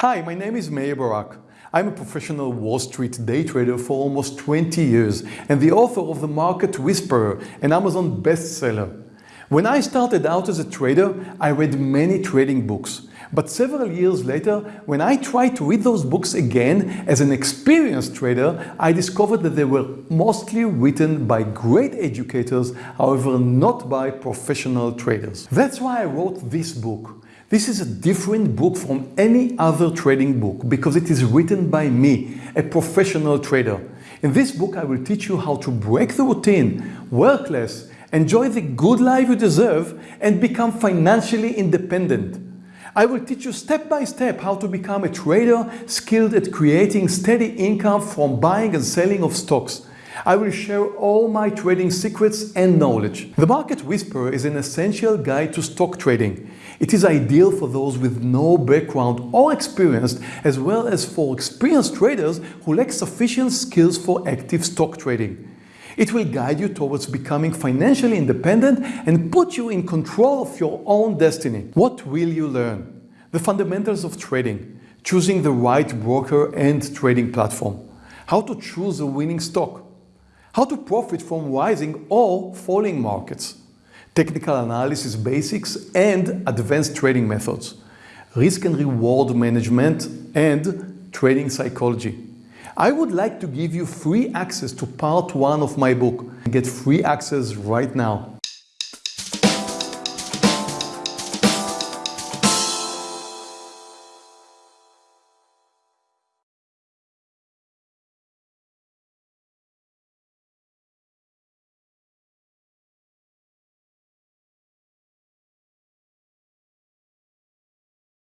Hi, my name is Meir Barak. I'm a professional Wall Street day trader for almost 20 years and the author of The Market Whisperer, an Amazon bestseller. When I started out as a trader, I read many trading books. But several years later, when I tried to read those books again as an experienced trader, I discovered that they were mostly written by great educators, however not by professional traders. That's why I wrote this book. This is a different book from any other trading book because it is written by me, a professional trader. In this book, I will teach you how to break the routine, work less, enjoy the good life you deserve, and become financially independent. I will teach you step by step how to become a trader skilled at creating steady income from buying and selling of stocks. I will share all my trading secrets and knowledge. The Market Whisperer is an essential guide to stock trading. It is ideal for those with no background or experience, as well as for experienced traders who lack sufficient skills for active stock trading. It will guide you towards becoming financially independent and put you in control of your own destiny. What will you learn? The fundamentals of trading, choosing the right broker and trading platform, how to choose a winning stock, how to profit from rising or falling markets, technical analysis basics and advanced trading methods, risk and reward management and trading psychology. I would like to give you free access to part one of my book. Get free access right now.